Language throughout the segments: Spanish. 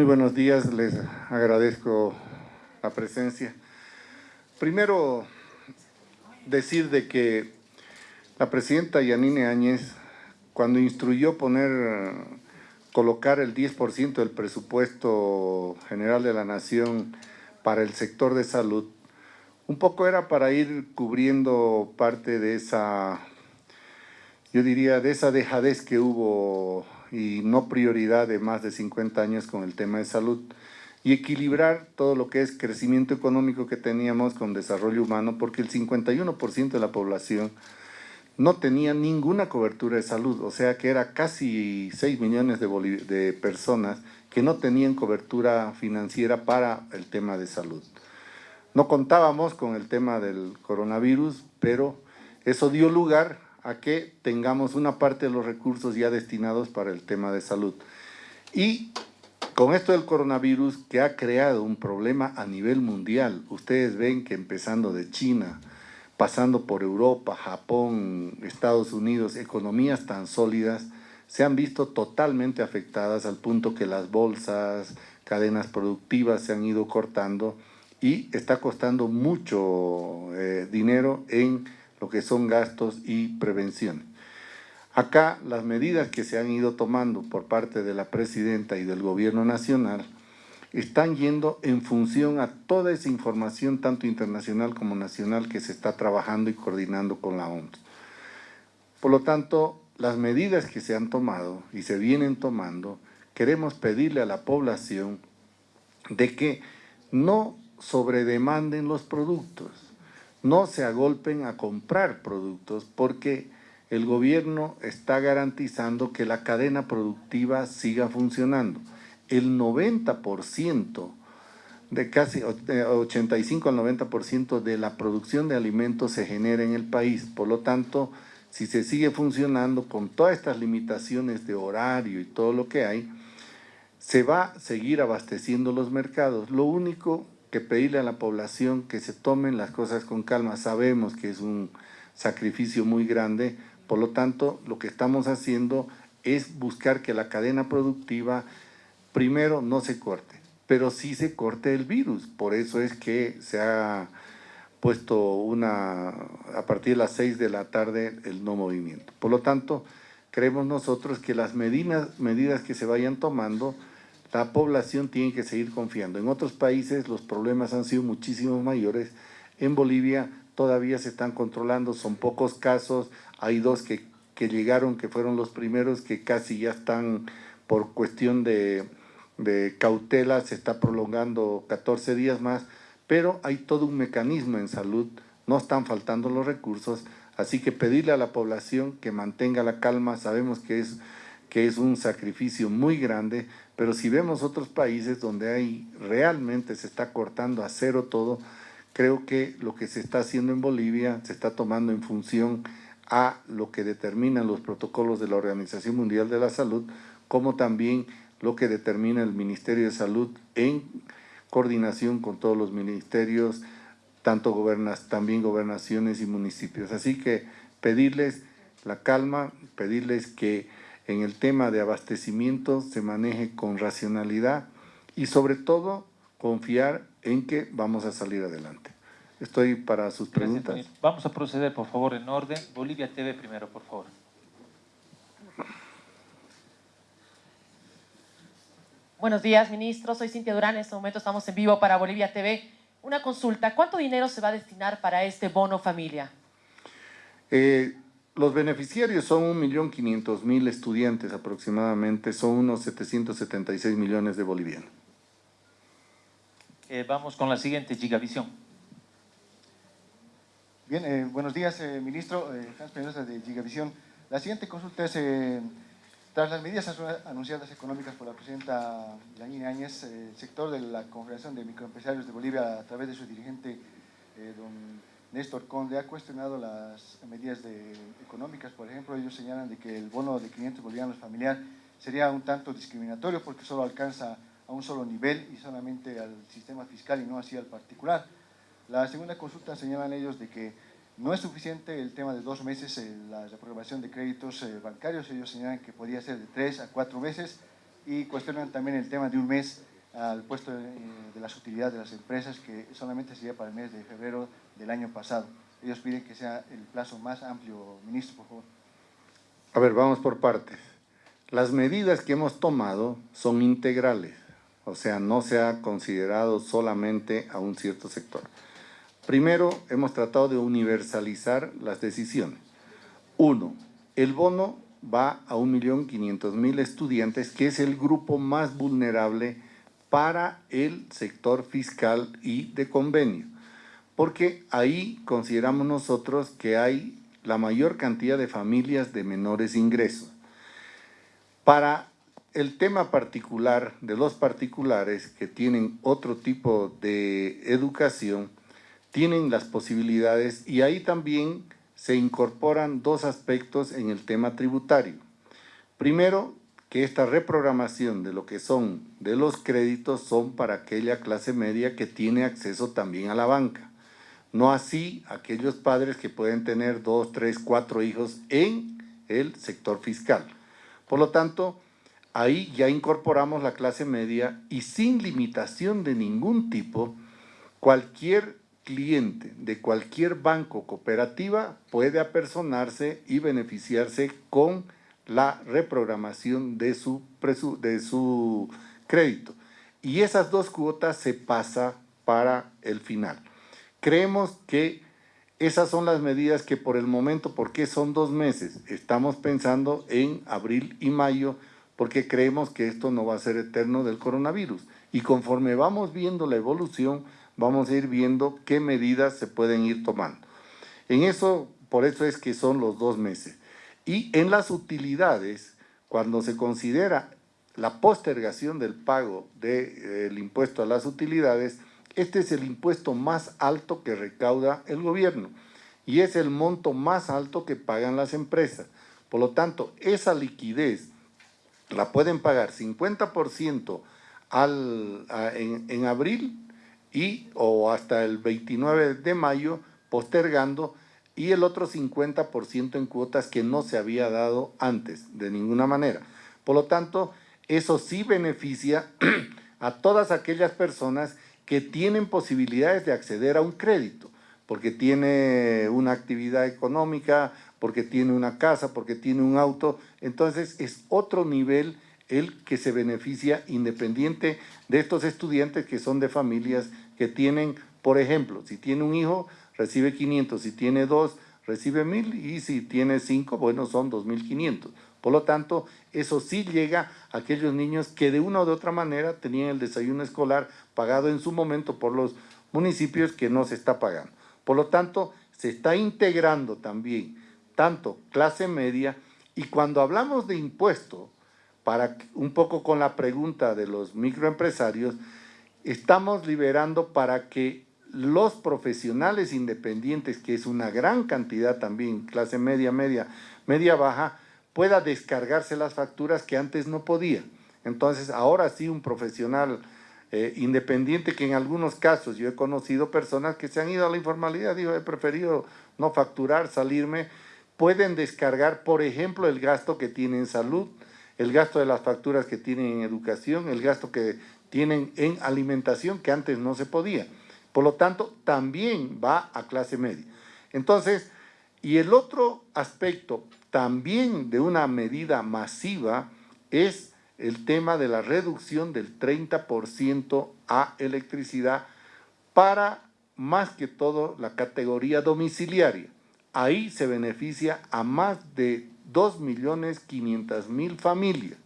Muy buenos días, les agradezco la presencia. Primero, decir de que la presidenta Yanine Áñez, cuando instruyó poner, colocar el 10% del presupuesto general de la Nación para el sector de salud, un poco era para ir cubriendo parte de esa, yo diría, de esa dejadez que hubo y no prioridad de más de 50 años con el tema de salud y equilibrar todo lo que es crecimiento económico que teníamos con desarrollo humano, porque el 51% de la población no tenía ninguna cobertura de salud, o sea que era casi 6 millones de, de personas que no tenían cobertura financiera para el tema de salud. No contábamos con el tema del coronavirus, pero eso dio lugar a que tengamos una parte de los recursos ya destinados para el tema de salud. Y con esto del coronavirus que ha creado un problema a nivel mundial, ustedes ven que empezando de China, pasando por Europa, Japón, Estados Unidos, economías tan sólidas, se han visto totalmente afectadas al punto que las bolsas, cadenas productivas se han ido cortando y está costando mucho eh, dinero en lo que son gastos y prevención. Acá las medidas que se han ido tomando por parte de la presidenta y del gobierno nacional están yendo en función a toda esa información, tanto internacional como nacional, que se está trabajando y coordinando con la OMS. Por lo tanto, las medidas que se han tomado y se vienen tomando, queremos pedirle a la población de que no sobredemanden los productos, no se agolpen a comprar productos porque el gobierno está garantizando que la cadena productiva siga funcionando. El 90% de casi 85 al 90% de la producción de alimentos se genera en el país. Por lo tanto, si se sigue funcionando con todas estas limitaciones de horario y todo lo que hay, se va a seguir abasteciendo los mercados. Lo único que pedirle a la población que se tomen las cosas con calma. Sabemos que es un sacrificio muy grande, por lo tanto, lo que estamos haciendo es buscar que la cadena productiva primero no se corte, pero sí se corte el virus. Por eso es que se ha puesto una, a partir de las 6 de la tarde el no movimiento. Por lo tanto, creemos nosotros que las medidas, medidas que se vayan tomando la población tiene que seguir confiando. En otros países los problemas han sido muchísimo mayores. En Bolivia todavía se están controlando, son pocos casos. Hay dos que, que llegaron, que fueron los primeros, que casi ya están por cuestión de, de cautela, se está prolongando 14 días más, pero hay todo un mecanismo en salud, no están faltando los recursos, así que pedirle a la población que mantenga la calma, sabemos que es que es un sacrificio muy grande, pero si vemos otros países donde hay realmente se está cortando a cero todo, creo que lo que se está haciendo en Bolivia se está tomando en función a lo que determinan los protocolos de la Organización Mundial de la Salud, como también lo que determina el Ministerio de Salud en coordinación con todos los ministerios, tanto gobernas, también gobernaciones y municipios. Así que pedirles la calma, pedirles que en el tema de abastecimiento se maneje con racionalidad y sobre todo confiar en que vamos a salir adelante. Estoy para sus preguntas. Vamos a proceder, por favor, en orden. Bolivia TV primero, por favor. Buenos días, ministro. Soy Cintia Durán. En este momento estamos en vivo para Bolivia TV. Una consulta. ¿Cuánto dinero se va a destinar para este bono familia? Eh, los beneficiarios son 1.500.000 estudiantes aproximadamente, son unos 776 millones de bolivianos. Eh, vamos con la siguiente, Gigavisión. Bien, eh, buenos días, eh, ministro. Hans Peñosa de Gigavisión. La siguiente consulta es, tras las medidas anunciadas económicas por la presidenta Yanine Áñez, el sector de la Confederación de Microempresarios de Bolivia, a través de su dirigente, don Néstor Conde ha cuestionado las medidas económicas, por ejemplo, ellos señalan de que el bono de 500 bolivianos familiar sería un tanto discriminatorio porque solo alcanza a un solo nivel y solamente al sistema fiscal y no así al particular. La segunda consulta señalan ellos de que no es suficiente el tema de dos meses en la reprobación de créditos eh, bancarios, ellos señalan que podría ser de tres a cuatro meses y cuestionan también el tema de un mes al puesto de, de las utilidades de las empresas que solamente sería para el mes de febrero del año pasado. Ellos piden que sea el plazo más amplio, ministro, por favor. A ver, vamos por partes. Las medidas que hemos tomado son integrales, o sea, no se ha considerado solamente a un cierto sector. Primero, hemos tratado de universalizar las decisiones. Uno, el bono va a 1.500.000 estudiantes, que es el grupo más vulnerable para el sector fiscal y de convenio, porque ahí consideramos nosotros que hay la mayor cantidad de familias de menores ingresos. Para el tema particular de los particulares que tienen otro tipo de educación, tienen las posibilidades y ahí también se incorporan dos aspectos en el tema tributario. Primero, que esta reprogramación de lo que son de los créditos son para aquella clase media que tiene acceso también a la banca. No así aquellos padres que pueden tener dos, tres, cuatro hijos en el sector fiscal. Por lo tanto, ahí ya incorporamos la clase media y sin limitación de ningún tipo, cualquier cliente de cualquier banco cooperativa puede apersonarse y beneficiarse con la reprogramación de su, crédito. Y esas dos cuotas se pasa para el final. Creemos que esas son las medidas que por el momento, porque son dos meses, estamos pensando en abril y mayo, porque creemos que esto no va a ser eterno del coronavirus. Y conforme vamos viendo la evolución, vamos a ir viendo qué medidas se pueden ir tomando. En eso, por eso es que son los dos meses. Y en las utilidades, cuando se considera la postergación del pago del impuesto a las utilidades, este es el impuesto más alto que recauda el gobierno y es el monto más alto que pagan las empresas. Por lo tanto, esa liquidez la pueden pagar 50% al, en, en abril y o hasta el 29 de mayo postergando y el otro 50% en cuotas que no se había dado antes, de ninguna manera. Por lo tanto, eso sí beneficia a todas aquellas personas que tienen posibilidades de acceder a un crédito, porque tiene una actividad económica, porque tiene una casa, porque tiene un auto, entonces es otro nivel el que se beneficia independiente de estos estudiantes que son de familias que tienen, por ejemplo, si tiene un hijo, recibe 500, si tiene dos, recibe 1000 y si tiene cinco, bueno, son 2500. Por lo tanto, eso sí llega a aquellos niños que de una u otra manera tenían el desayuno escolar pagado en su momento por los municipios que no se está pagando. Por lo tanto, se está integrando también tanto clase media y cuando hablamos de impuesto, para un poco con la pregunta de los microempresarios, estamos liberando para que los profesionales independientes, que es una gran cantidad también, clase media, media, media baja, pueda descargarse las facturas que antes no podía. Entonces, ahora sí un profesional eh, independiente que en algunos casos yo he conocido personas que se han ido a la informalidad, digo, he preferido no facturar, salirme, pueden descargar, por ejemplo, el gasto que tienen en salud, el gasto de las facturas que tienen en educación, el gasto que tienen en alimentación que antes no se podía. Por lo tanto, también va a clase media. Entonces, y el otro aspecto también de una medida masiva es el tema de la reducción del 30% a electricidad para más que todo la categoría domiciliaria. Ahí se beneficia a más de 2.500.000 familias.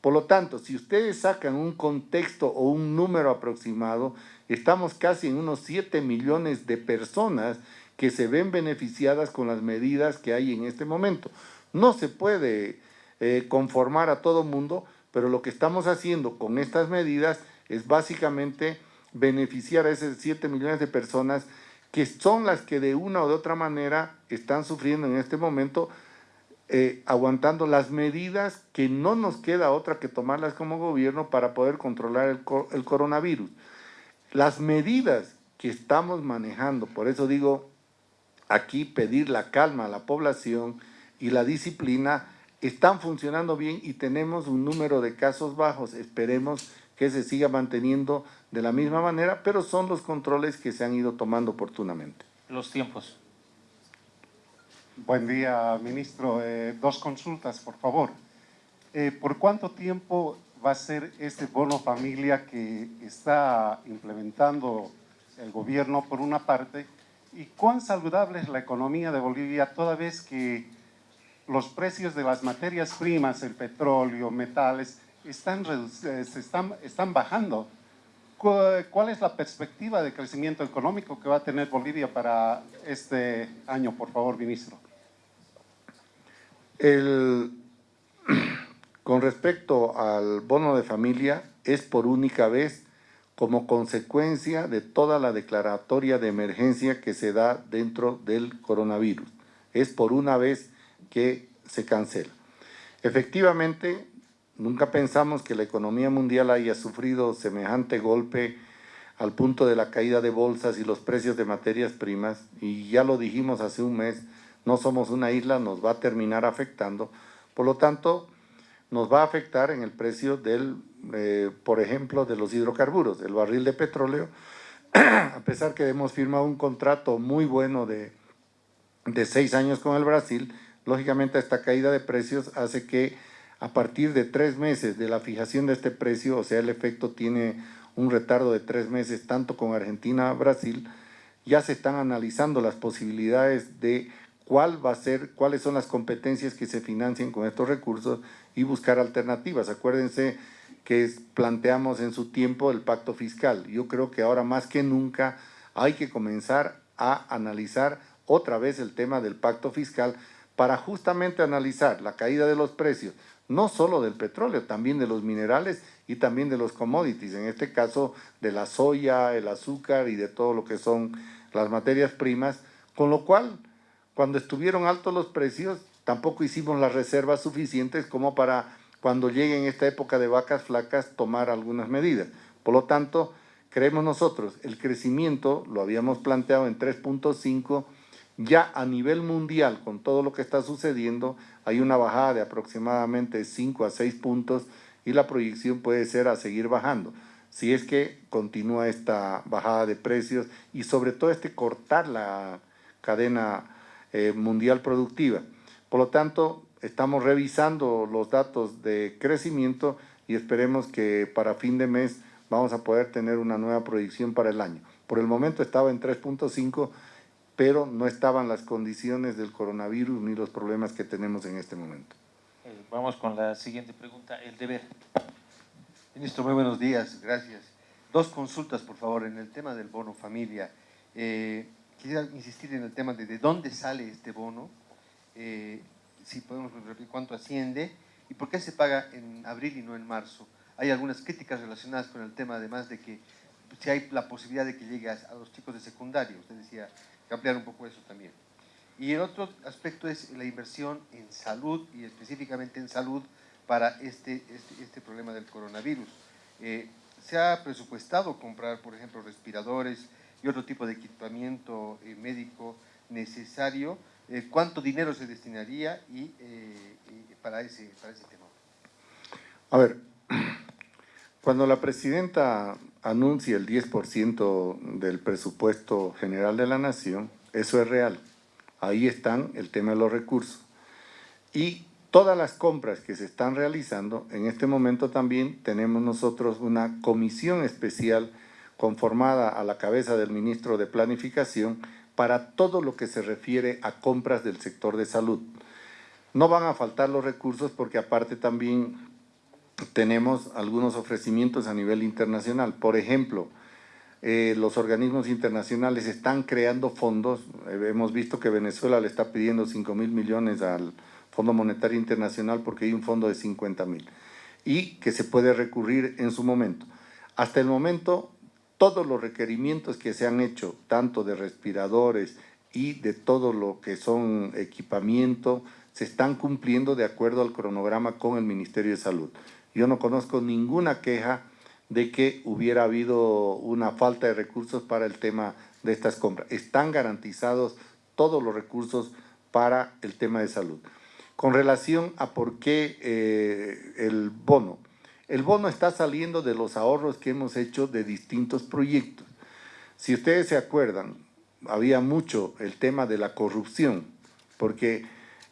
Por lo tanto, si ustedes sacan un contexto o un número aproximado, estamos casi en unos 7 millones de personas que se ven beneficiadas con las medidas que hay en este momento. No se puede eh, conformar a todo mundo, pero lo que estamos haciendo con estas medidas es básicamente beneficiar a esos 7 millones de personas que son las que de una o de otra manera están sufriendo en este momento, eh, aguantando las medidas que no nos queda otra que tomarlas como gobierno para poder controlar el, el coronavirus. Las medidas que estamos manejando, por eso digo aquí pedir la calma a la población y la disciplina, están funcionando bien y tenemos un número de casos bajos. Esperemos que se siga manteniendo de la misma manera, pero son los controles que se han ido tomando oportunamente. Los tiempos. Buen día, ministro. Eh, dos consultas, por favor. Eh, ¿Por cuánto tiempo va a ser este bono familia que está implementando el gobierno por una parte? ¿Y cuán saludable es la economía de Bolivia toda vez que los precios de las materias primas, el petróleo, metales, están, eh, se están, están bajando? ¿Cuál es la perspectiva de crecimiento económico que va a tener Bolivia para este año, por favor, ministro? El, con respecto al bono de familia, es por única vez como consecuencia de toda la declaratoria de emergencia que se da dentro del coronavirus. Es por una vez que se cancela. Efectivamente, nunca pensamos que la economía mundial haya sufrido semejante golpe al punto de la caída de bolsas y los precios de materias primas, y ya lo dijimos hace un mes, no somos una isla, nos va a terminar afectando. Por lo tanto, nos va a afectar en el precio del, eh, por ejemplo, de los hidrocarburos, el barril de petróleo, a pesar que hemos firmado un contrato muy bueno de, de seis años con el Brasil, lógicamente esta caída de precios hace que a partir de tres meses de la fijación de este precio, o sea, el efecto tiene un retardo de tres meses tanto con Argentina Brasil, ya se están analizando las posibilidades de cuál va a ser, cuáles son las competencias que se financien con estos recursos y buscar alternativas. Acuérdense que planteamos en su tiempo el pacto fiscal. Yo creo que ahora más que nunca hay que comenzar a analizar otra vez el tema del pacto fiscal para justamente analizar la caída de los precios, no solo del petróleo, también de los minerales y también de los commodities, en este caso de la soya, el azúcar y de todo lo que son las materias primas, con lo cual cuando estuvieron altos los precios, tampoco hicimos las reservas suficientes como para cuando llegue en esta época de vacas flacas tomar algunas medidas. Por lo tanto, creemos nosotros, el crecimiento lo habíamos planteado en 3.5, ya a nivel mundial, con todo lo que está sucediendo, hay una bajada de aproximadamente 5 a 6 puntos y la proyección puede ser a seguir bajando. Si es que continúa esta bajada de precios y sobre todo este cortar la cadena eh, mundial productiva. Por lo tanto, estamos revisando los datos de crecimiento y esperemos que para fin de mes vamos a poder tener una nueva proyección para el año. Por el momento estaba en 3.5, pero no estaban las condiciones del coronavirus ni los problemas que tenemos en este momento. Eh, vamos con la siguiente pregunta, el deber. Ministro, muy buenos días, gracias. Dos consultas, por favor, en el tema del bono familia. Eh, quisiera insistir en el tema de de dónde sale este bono, eh, si podemos repetir cuánto asciende y por qué se paga en abril y no en marzo. Hay algunas críticas relacionadas con el tema, además de que si hay la posibilidad de que llegue a, los chicos de secundaria, usted decía, que ampliar un poco eso también. Y el otro aspecto es la inversión en salud y específicamente en salud para este, este, este problema del coronavirus. Eh, se ha presupuestado comprar, por ejemplo, respiradores, y otro tipo de equipamiento eh, médico necesario, eh, ¿cuánto dinero se destinaría y, eh, para, ese, para ese tema? A ver, cuando la presidenta anuncia el 10% del presupuesto general de la nación, eso es real. Ahí están el tema de los recursos. Y todas las compras que se están realizando, en este momento también tenemos nosotros una comisión especial conformada a la cabeza del ministro de Planificación para todo lo que se refiere a compras del sector de salud. No van a faltar los recursos porque aparte también tenemos algunos ofrecimientos a nivel internacional. Por ejemplo, eh, los organismos internacionales están creando fondos. Eh, hemos visto que Venezuela le está pidiendo 5 mil millones al Fondo Monetario Internacional porque hay un fondo de 50 mil y que se puede recurrir en su momento. Hasta el momento todos los requerimientos que se han hecho, tanto de respiradores y de todo lo que son equipamiento, se están cumpliendo de acuerdo al cronograma con el Ministerio de Salud. Yo no conozco ninguna queja de que hubiera habido una falta de recursos para el tema de estas compras. Están garantizados todos los recursos para el tema de salud. Con relación a por qué eh, el bono, el bono está saliendo de los ahorros que hemos hecho de distintos proyectos. Si ustedes se acuerdan, había mucho el tema de la corrupción, porque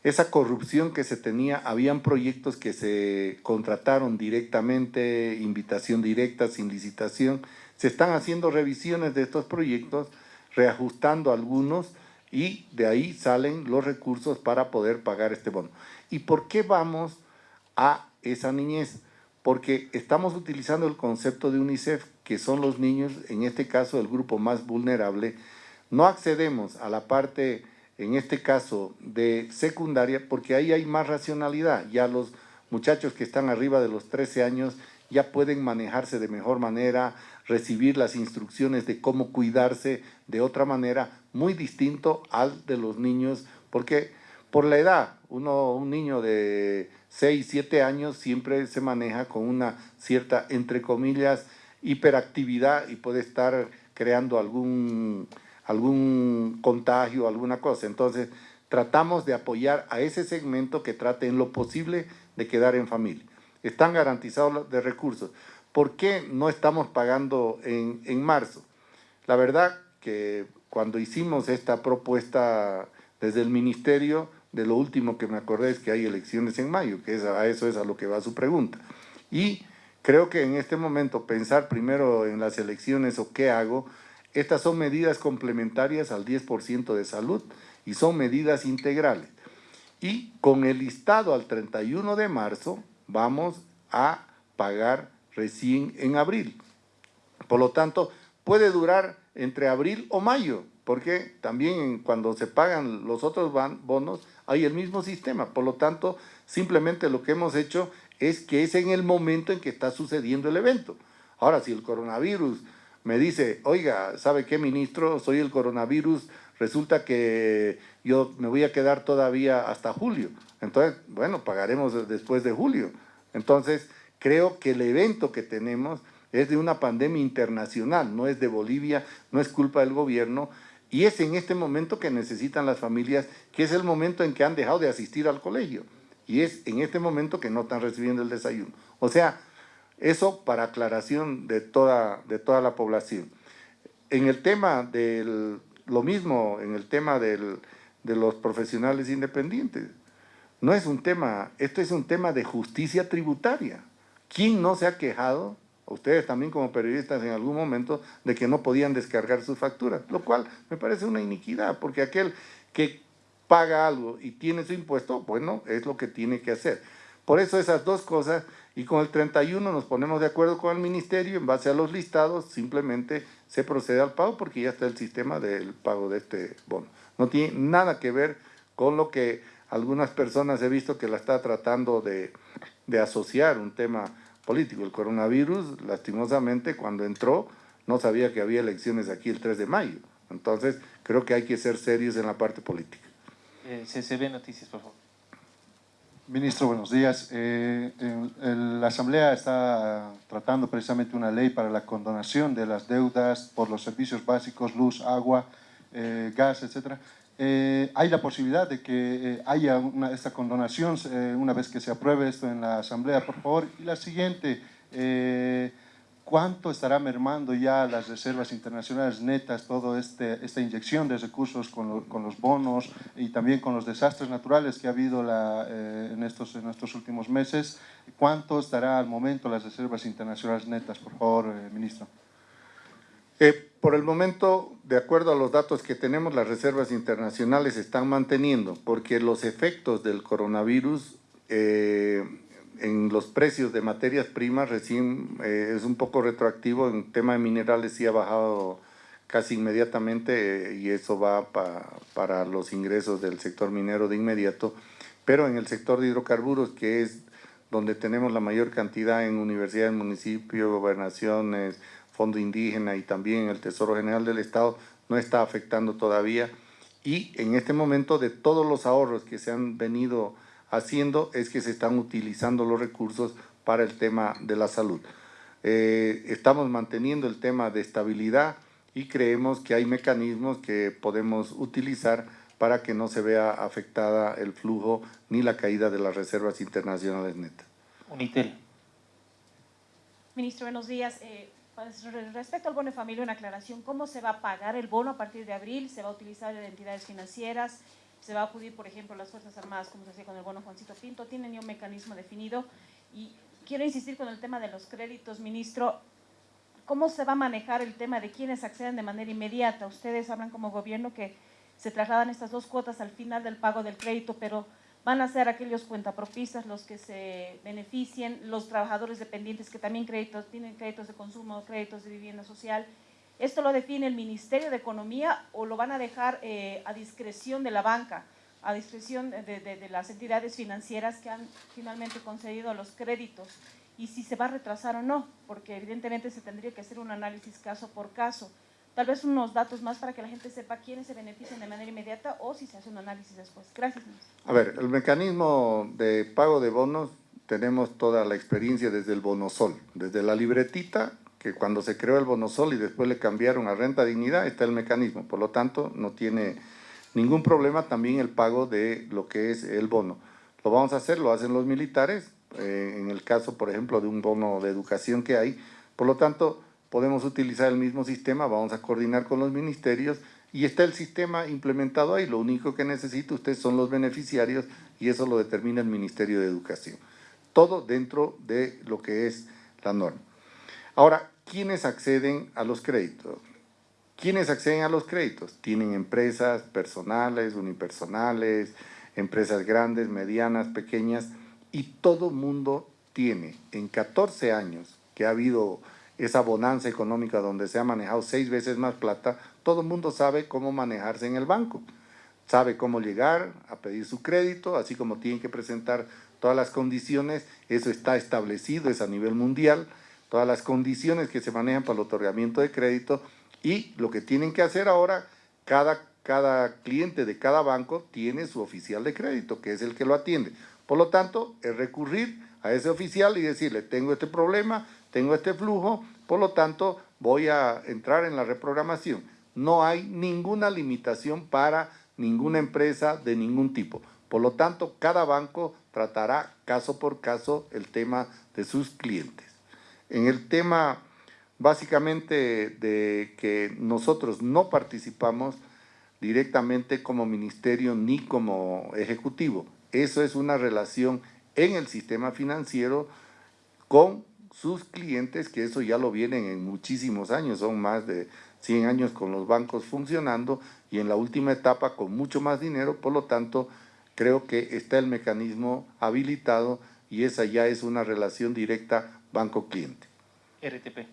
esa corrupción que se tenía, habían proyectos que se contrataron directamente, invitación directa, sin licitación, se están haciendo revisiones de estos proyectos, reajustando algunos y de ahí salen los recursos para poder pagar este bono. ¿Y por qué vamos a esa niñez? Porque estamos utilizando el concepto de UNICEF, que son los niños, en este caso el grupo más vulnerable, no accedemos a la parte, en este caso, de secundaria, porque ahí hay más racionalidad. Ya los muchachos que están arriba de los 13 años ya pueden manejarse de mejor manera, recibir las instrucciones de cómo cuidarse de otra manera, muy distinto al de los niños, porque por la edad, uno, un niño de 6, 7 años siempre se maneja con una cierta, entre comillas, hiperactividad y puede estar creando algún, algún contagio, alguna cosa. Entonces, tratamos de apoyar a ese segmento que trate en lo posible de quedar en familia. Están garantizados de recursos. ¿Por qué no estamos pagando en, en marzo? La verdad que cuando hicimos esta propuesta desde el ministerio, de lo último que me acordé es que hay elecciones en mayo, que es a eso es a lo que va su pregunta. Y creo que en este momento pensar primero en las elecciones o qué hago, estas son medidas complementarias al 10% de salud y son medidas integrales. Y con el listado al 31 de marzo vamos a pagar recién en abril. Por lo tanto, puede durar entre abril o mayo, porque también cuando se pagan los otros bonos hay el mismo sistema. Por lo tanto, simplemente lo que hemos hecho es que es en el momento en que está sucediendo el evento. Ahora, si el coronavirus me dice, oiga, ¿sabe qué, ministro? Soy el coronavirus, resulta que yo me voy a quedar todavía hasta julio. Entonces, bueno, pagaremos después de julio. Entonces, creo que el evento que tenemos es de una pandemia internacional, no es de Bolivia, no es culpa del gobierno, y es en este momento que necesitan las familias, que es el momento en que han dejado de asistir al colegio. Y es en este momento que no están recibiendo el desayuno. O sea, eso para aclaración de toda, de toda la población. En el tema del, lo mismo, en el tema del, de los profesionales independientes, no es un tema, esto es un tema de justicia tributaria. ¿Quién no se ha quejado ustedes también como periodistas en algún momento, de que no podían descargar sus facturas, lo cual me parece una iniquidad, porque aquel que paga algo y tiene su impuesto, bueno, es lo que tiene que hacer. Por eso esas dos cosas, y con el 31 nos ponemos de acuerdo con el ministerio, en base a los listados, simplemente se procede al pago porque ya está el sistema del pago de este bono. No tiene nada que ver con lo que algunas personas he visto que la está tratando de, de asociar, un tema político. El coronavirus, lastimosamente, cuando entró, no sabía que había elecciones aquí el 3 de mayo. Entonces, creo que hay que ser serios en la parte política. Eh, CCB Noticias, por favor. Ministro, buenos días. Eh, la Asamblea está tratando precisamente una ley para la condonación de las deudas por los servicios básicos, luz, agua, eh, gas, etcétera. Eh, hay la posibilidad de que eh, haya una, esta condonación eh, una vez que se apruebe esto en la Asamblea, por favor. Y la siguiente, ¿cuánto estará mermando ya las reservas internacionales netas, toda este, esta inyección de recursos con, con, los bonos y también con los desastres naturales que ha habido la, en, estos, en estos últimos meses? ¿Cuánto estará al momento las reservas internacionales netas, por favor, ministro? Eh, por el momento, de acuerdo a los datos que tenemos, las reservas internacionales se están manteniendo porque los efectos del coronavirus eh, en los precios de materias primas recién eh, es un poco retroactivo. En tema de minerales sí ha bajado casi inmediatamente y eso va para los ingresos del sector minero de inmediato. Pero en el sector de hidrocarburos, que es donde tenemos la mayor cantidad en universidades, municipios, gobernaciones, Fondo Indígena y también el Tesoro General del Estado no está afectando todavía. Y en este momento de todos los ahorros que se han venido haciendo es que se están utilizando los recursos para el tema de la salud. Eh, estamos manteniendo el tema de estabilidad y creemos que hay mecanismos que podemos utilizar para que no se vea afectada el flujo ni la caída de las reservas internacionales netas. Unitel. Ministro, buenos días. Eh, pues, re- respecto al bono de familia, una aclaración. ¿Cómo se va a pagar el bono a partir de abril? ¿Se va a utilizar de entidades financieras? ¿Se va a acudir, por ejemplo, a las Fuerzas Armadas, como se hacía con el bono Juancito Pinto? ¿Tienen ya un mecanismo definido? Y quiero insistir con el tema de los créditos, ministro. ¿Cómo se va a manejar el tema de quienes acceden de manera inmediata? Ustedes hablan como gobierno que se trasladan estas dos cuotas al final del pago del crédito, pero van a ser aquellos cuentapropistas los que se beneficien, los trabajadores dependientes que también créditos, tienen créditos de consumo, créditos de vivienda social. ¿Esto lo define el Ministerio de Economía o lo van a dejar eh, a discreción de la banca, a discreción de, de- de las entidades financieras que han finalmente concedido los créditos? Y si se va a retrasar o no, porque evidentemente se tendría que hacer un análisis caso por caso. Tal vez unos datos más para que la gente sepa quiénes se benefician de manera inmediata o si se hace un análisis después. Gracias. A ver, el mecanismo de pago de bonos, tenemos toda la experiencia desde el bonosol, desde la libretita, que cuando se creó el bonosol y después le cambiaron a renta dignidad, está el mecanismo. Por lo tanto, no tiene ningún problema también el pago de lo que es el bono. Lo vamos a hacer, lo hacen los militares, eh, en el caso, por ejemplo, de un bono de educación que hay. Por lo tanto, podemos utilizar el mismo sistema, vamos a coordinar con los ministerios y está el sistema implementado ahí. Lo único que necesita usted son los beneficiarios y eso lo determina el Ministerio de Educación. Todo dentro de lo que es la norma. Ahora, ¿quiénes acceden a los créditos? ¿Quiénes acceden a los créditos? Tienen empresas personales, unipersonales, empresas grandes, medianas, pequeñas, y todo mundo tiene en 14 años que ha habido esa bonanza económica donde se ha manejado seis veces más plata, todo el mundo sabe cómo manejarse en el banco. Sabe cómo llegar a pedir su crédito, así como tienen que presentar todas las condiciones, eso está establecido, es a nivel mundial, todas las condiciones que se manejan para el otorgamiento de crédito y lo que tienen que hacer ahora, cada, cada cliente de cada banco tiene su oficial de crédito, que es el que lo atiende. Por lo tanto, es recurrir a ese oficial y decirle, tengo este problema, tengo este flujo, por lo tanto, voy a entrar en la reprogramación. No hay ninguna limitación para ninguna empresa de ningún tipo. Por lo tanto, cada banco tratará caso por caso el tema de sus clientes. En el tema básicamente de que nosotros no participamos directamente como ministerio ni como ejecutivo. Eso es una relación en el sistema financiero con sus clientes, que eso ya lo vienen en muchísimos años, son más de 100 años con los bancos funcionando y en la última etapa con mucho más dinero, por lo tanto, creo que está el mecanismo habilitado y esa ya es una relación directa banco-cliente. RTP.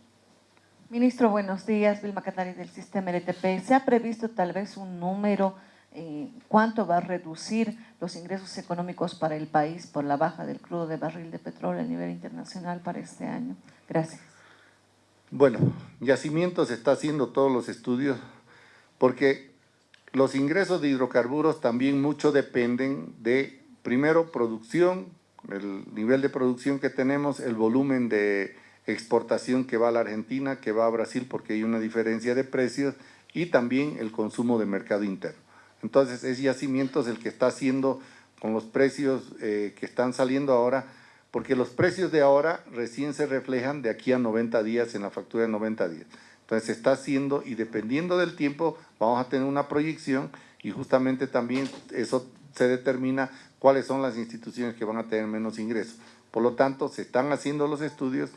Ministro, buenos días. Vilma Catari del sistema LTP. ¿Se ha previsto tal vez un número? Eh, ¿Cuánto va a reducir los ingresos económicos para el país por la baja del crudo de barril de petróleo a nivel internacional para este año? Gracias. Bueno, Yacimientos está haciendo todos los estudios porque los ingresos de hidrocarburos también mucho dependen de, primero, producción, el nivel de producción que tenemos, el volumen de exportación que va a la Argentina, que va a Brasil porque hay una diferencia de precios y también el consumo de mercado interno. Entonces es Yacimientos el que está haciendo con los precios eh, que están saliendo ahora, porque los precios de ahora recién se reflejan de aquí a 90 días en la factura de 90 días. Entonces se está haciendo y dependiendo del tiempo vamos a tener una proyección y justamente también eso se determina cuáles son las instituciones que van a tener menos ingresos. Por lo tanto, se están haciendo los estudios,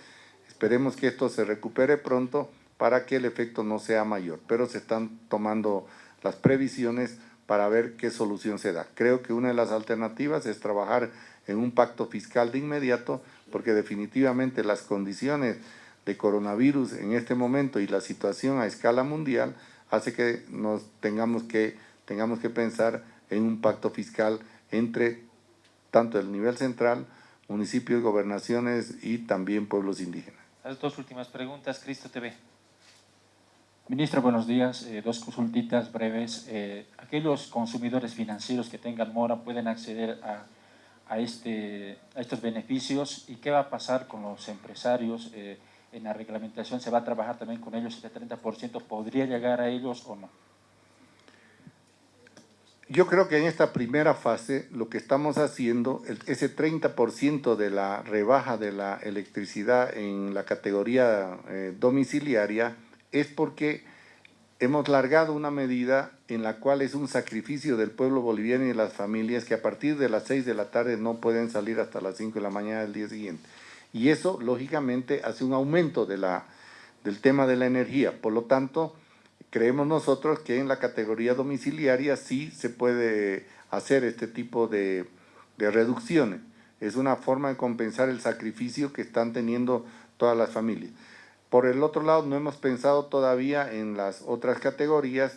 esperemos que esto se recupere pronto para que el efecto no sea mayor, pero se están tomando las previsiones para ver qué solución se da. Creo que una de las alternativas es trabajar en un pacto fiscal de inmediato, porque definitivamente las condiciones de coronavirus en este momento y la situación a escala mundial hace que nos tengamos que, tengamos que pensar en un pacto fiscal entre tanto el nivel central, municipios, gobernaciones y también pueblos indígenas. Las dos últimas preguntas, Cristo TV. Ministro, buenos días. Eh, dos consultitas breves. Eh, aquellos consumidores financieros que tengan mora pueden acceder a, a, este, a estos beneficios. ¿Y qué va a pasar con los empresarios? Eh, en la reglamentación se va a trabajar también con ellos, este 30%. ¿Podría llegar a ellos o no? yo creo que en esta primera fase lo que estamos haciendo, ese 30% de la rebaja de la electricidad en la categoría domiciliaria, es porque hemos largado una medida en la cual es un sacrificio del pueblo boliviano y de las familias que a partir de las 6 de la tarde no pueden salir hasta las 5 de la mañana del día siguiente. Y eso, lógicamente, hace un aumento de la, del tema de la energía. Por lo tanto, creemos nosotros que en la categoría domiciliaria sí se puede hacer este tipo de, de reducciones. Es una forma de compensar el sacrificio que están teniendo todas las familias. Por el otro lado, no hemos pensado todavía en las otras categorías,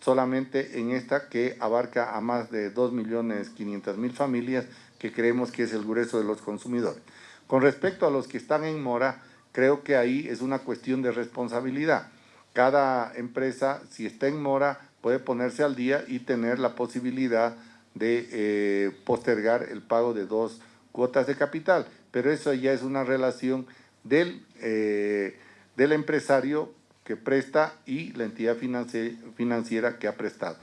solamente en esta que abarca a más de 2.500.000 familias, que creemos que es el grueso de los consumidores. Con respecto a los que están en mora, creo que ahí es una cuestión de responsabilidad. Cada empresa, si está en mora, puede ponerse al día y tener la posibilidad de eh, postergar el pago de dos cuotas de capital. Pero eso ya es una relación del, eh, del empresario que presta y la entidad financi- financiera que ha prestado.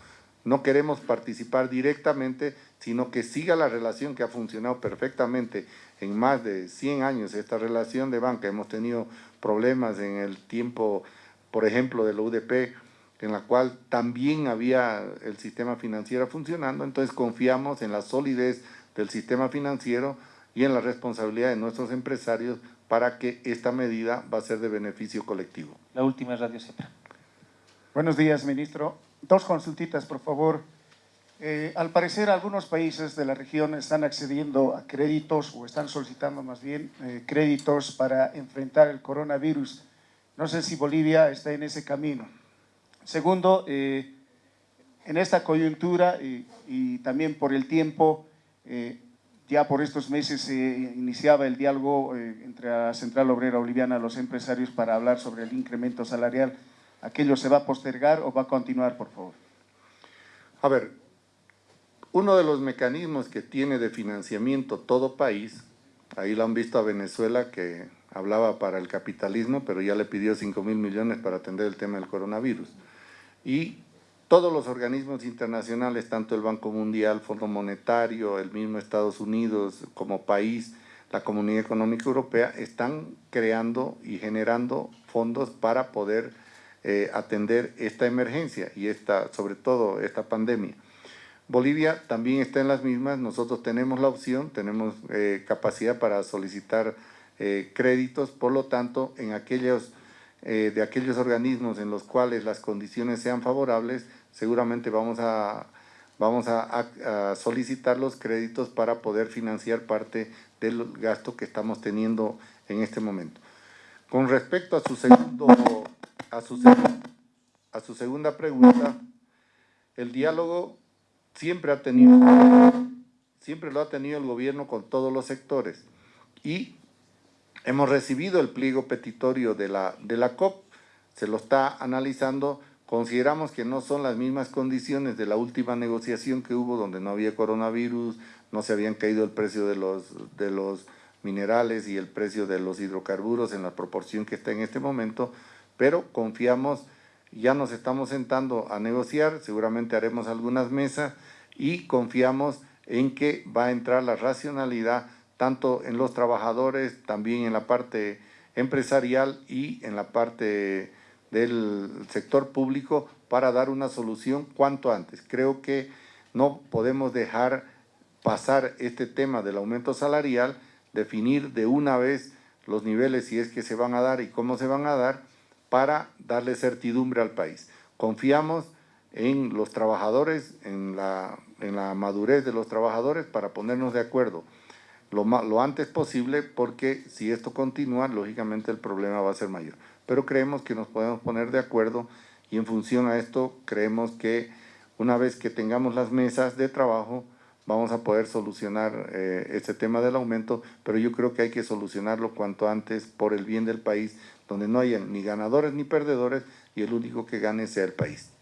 No queremos participar directamente, sino que siga la relación que ha funcionado perfectamente en más de 100 años, esta relación de banca. Hemos tenido problemas en el tiempo, por ejemplo, de la UDP, en la cual también había el sistema financiero funcionando, entonces confiamos en la solidez del sistema financiero y en la responsabilidad de nuestros empresarios para que esta medida va a ser de beneficio colectivo. La última es Radio Cepra. Buenos días, ministro. Dos consultitas, por favor. Eh, al parecer, algunos países de la región están accediendo a créditos o están solicitando más bien eh, créditos para enfrentar el coronavirus. No sé si Bolivia está en ese camino. Segundo, eh, en esta coyuntura y, y también por el tiempo, eh, ya por estos meses se iniciaba el diálogo eh, entre la Central Obrera Boliviana y los empresarios para hablar sobre el incremento salarial. ¿Aquello se va a postergar o va a continuar, por favor? A ver, uno de los mecanismos que tiene de financiamiento todo país, ahí lo han visto a Venezuela que hablaba para el capitalismo, pero ya le pidió 5 mil millones para atender el tema del coronavirus. Y todos los organismos internacionales, tanto el Banco Mundial, Fondo Monetario, el mismo Estados Unidos como país, la Comunidad Económica Europea, están creando y generando fondos para poder eh, atender esta emergencia y esta, sobre todo esta pandemia. Bolivia también está en las mismas, nosotros tenemos la opción, tenemos eh, capacidad para solicitar eh, créditos, por lo tanto, en aquellos, eh, de aquellos organismos en los cuales las condiciones sean favorables, seguramente vamos a, vamos a, solicitar los créditos para poder financiar parte del gasto que estamos teniendo en este momento. Con respecto a su segundo, a su, a su segunda pregunta, el diálogo siempre ha tenido, siempre lo ha tenido el gobierno con todos los sectores y hemos recibido el pliego petitorio de la, de la COP, se lo está analizando, consideramos que no son las mismas condiciones de la última negociación que hubo donde no había coronavirus, no se habían caído el precio de los, de los minerales y el precio de los hidrocarburos en la proporción que está en este momento, pero confiamos, ya nos estamos sentando a negociar, seguramente haremos algunas mesas y confiamos en que va a entrar la racionalidad tanto en los trabajadores, también en la parte empresarial y en la parte del sector público para dar una solución cuanto antes. Creo que no podemos dejar pasar este tema del aumento salarial, definir de una vez los niveles si es que se van a dar y cómo se van a dar para darle certidumbre al país. Confiamos en los trabajadores, en la, en la madurez de los trabajadores para ponernos de acuerdo lo, lo antes posible porque si esto continúa, lógicamente el problema va a ser mayor. Pero creemos que nos podemos poner de acuerdo y en función a esto creemos que una vez que tengamos las mesas de trabajo vamos a poder solucionar eh, este tema del aumento, pero yo creo que hay que solucionarlo cuanto antes por el bien del país, donde no haya ni ganadores ni perdedores y el único que gane sea el país.